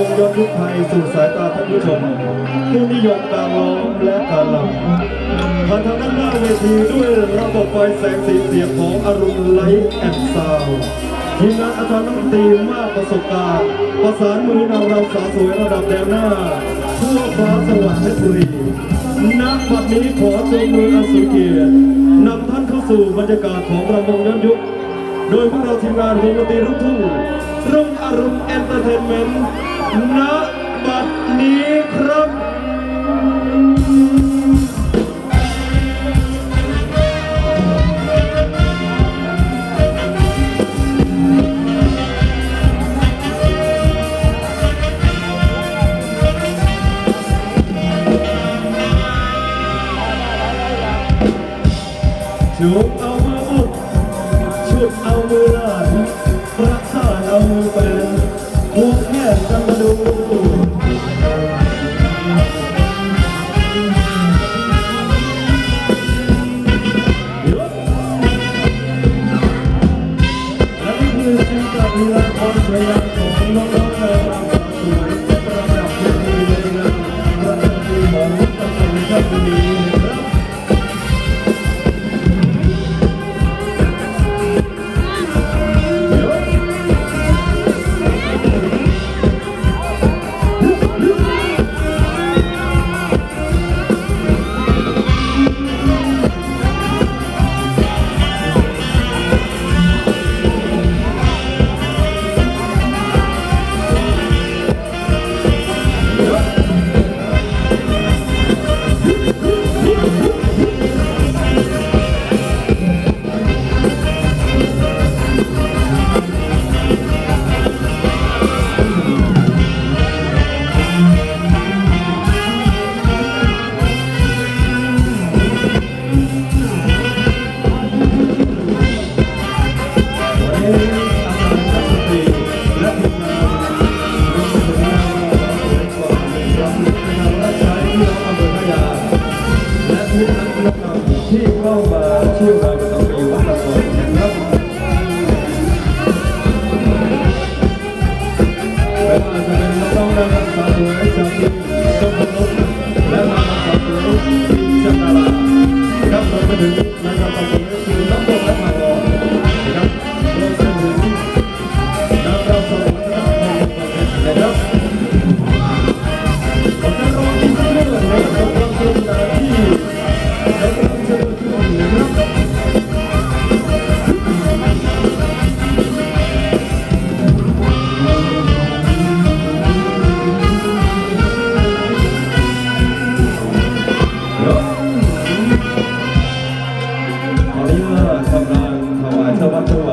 วงย้อนยุคไทยสู่สายตาท่านผู้ชมผู้นิยมการร้องและการรำผ่านทางด้านหน้าเวทีด้วยระบบไฟแสงสีเสียงของอรุณไลท์แอนด์ซาวด์ทีมงานอาจารย์นักดนตรีมากประสบการณ์ประสานมือนำเราสาวสวยระดับแนวหน้าทั่วฟ้าสวรรค์เพชรบุรีณบัดนี้ขอจงมืออันทรงเกียรตินำท่านเข้าสู่บรรยากาศของรำวงย้อนยุคโดยพวกเราทีมงานวงดนตรีลูกทุ่งรุ่งอรุณเอนเตอร์เทนเมนต์ ณบัดนี้ครับชุ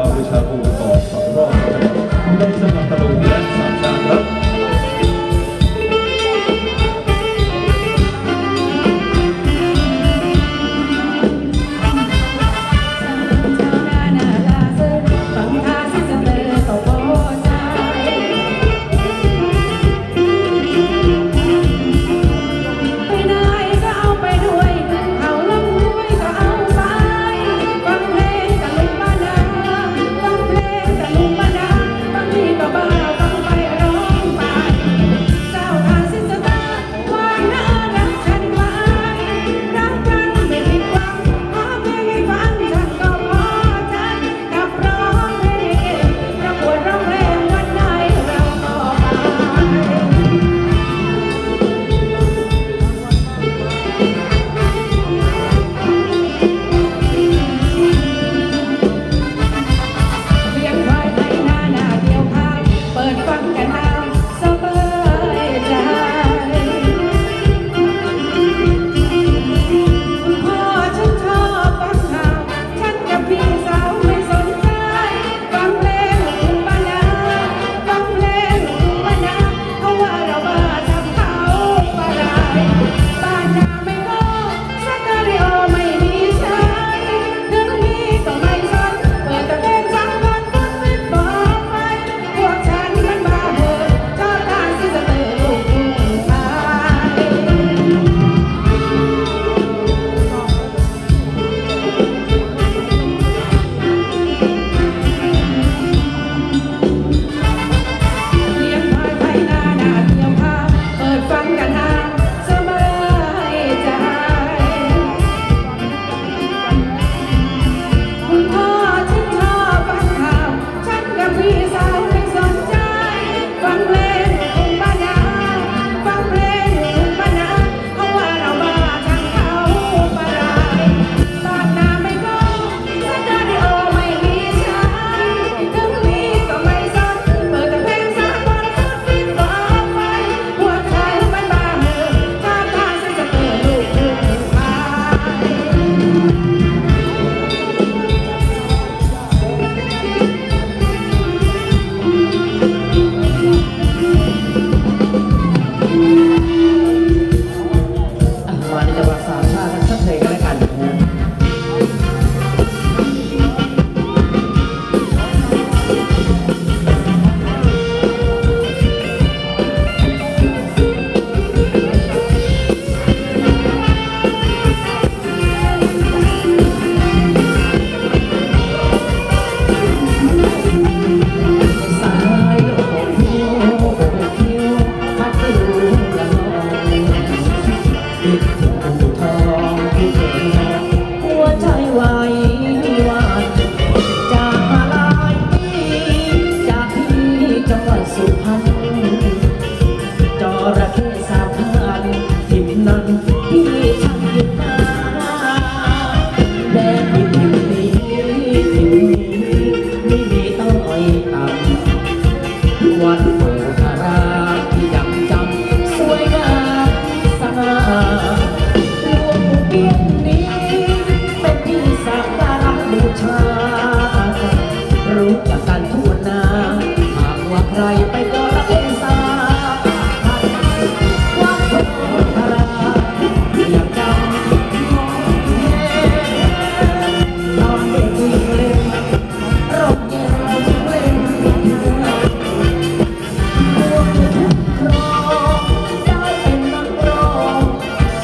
우리 자국 어, 앞으로 굉장히 시장 강타로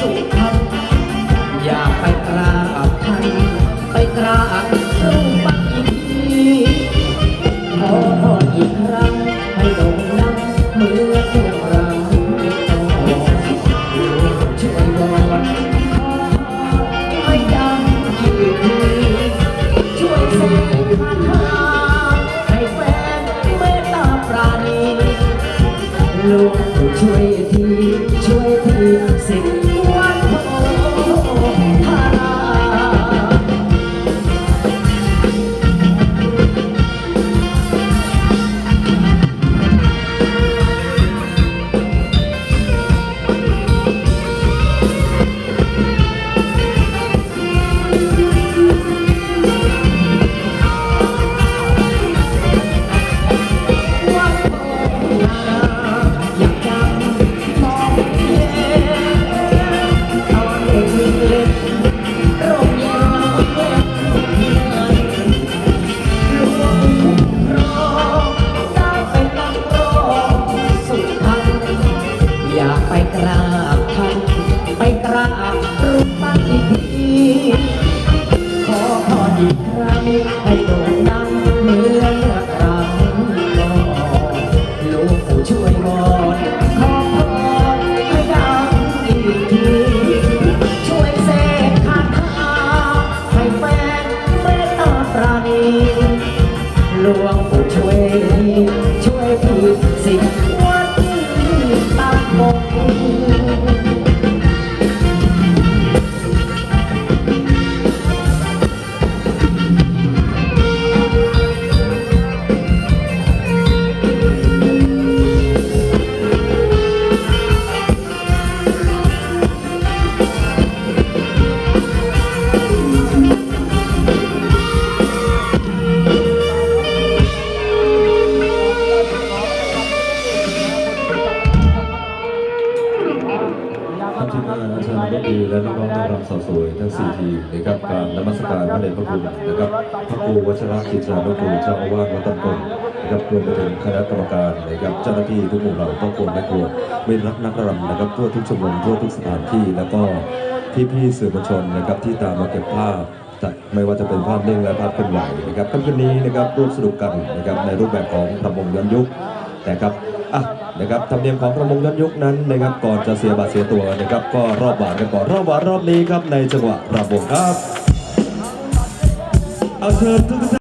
Hey. รูปปั้นอีกทีขอพรอีกครั้งให้ ท่านที่น่าอาจารย์ก็ดีและน้องๆนักรำสาวสวยทั้งสี่ทีมนะครับการนมัสการพระเดชพระคุณนะครับพระครูวัชระจิตรานุกูลเจ้าอาวาสวัดต้นกงนะครับรวมไปถึงคณะกรรมการนะครับเจ้าหน้าที่ทุกหมู่เหล่าครอบครัวแม่ครัวไม่รักนักรำนะครับทั่วทุกชมรมทั่วทุกสถานที่แล้วก็พี่ๆสื่อมวลชนนะครับที่ตามมาเก็บภาพจากไม่ว่าจะเป็นภาพนิ่งและภาพเคลื่อนไหวนะครับค่ำคืนนี้นะครับร่วมสนุกกันนะครับในรูปแบบของประมงย้อนยุคนะครับ อะนะครับธรรมเนียมของประมงย้อนยุคนั้นนะครับก่อนจะเสียบัตรเสียตัวนะครับก็รอบบานกันก่อนรอบบานรอบนี้ครับในจังหวะระบงครับเอาเชิญทุกท่าน